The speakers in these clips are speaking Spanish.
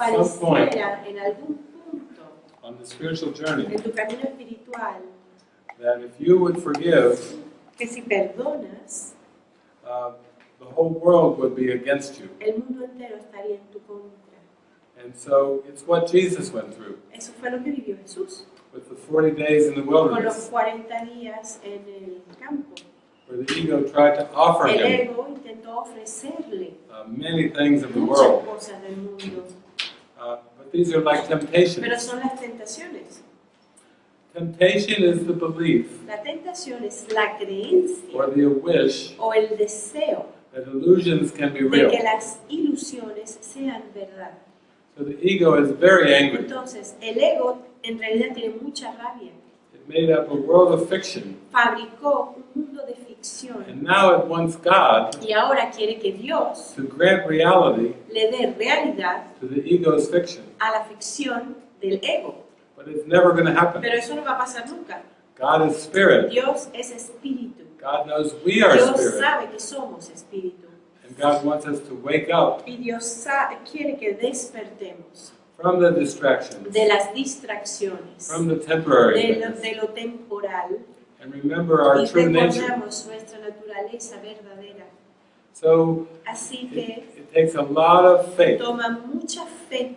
pareciera en algún punto on the spiritual journey en tu camino espiritual that if you would forgive, que si perdonas, uh, the whole world would be against you. el mundo entero estaría en tu contra. And so it's what Jesus went through Eso fue lo que vivió Jesús with the 40 days in the con los wilderness, 40 días en el campo. where the ego tried to offer El him ego intentó ofrecerle uh, many things of the world. cosas del mundo, Uh, but these are like pero temptations. son las tentaciones. Temptation is the belief La tentación es la creencia or the wish o el deseo that illusions can be de que las ilusiones sean verdad. So the ego is very angry. Entonces, el ego en realidad tiene mucha rabia. It made up a world of fiction, Fabricó un and now it wants God y ahora quiere que Dios to grant reality le dé realidad to the ego's fiction. a la ficción del ego. But it's never going to happen. Pero eso no va a pasar nunca. God is spirit. Dios es espíritu. God knows we are Dios spirit. sabe que somos espíritu. And God wants us to wake up Y Dios quiere que despertemos from the distractions, de las distracciones, from the temporary de lo, things, de lo temporal and remember our y true nature. nuestra naturaleza verdadera. So Así it, que it takes a lot of faith toma mucha fe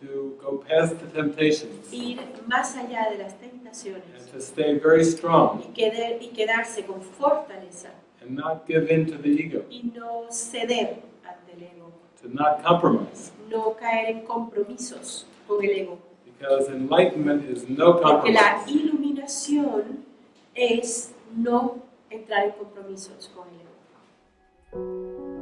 to go past the temptations ir más allá de las and tentaciones to stay very strong y, quedar- y quedarse con fortaleza and not give in to the ego, y no ceder ante el ego, to not compromise. no caer en compromisos con el ego. Because enlightenment is no Porque la compromise. iluminación es no entrar en compromisos con el enemigo.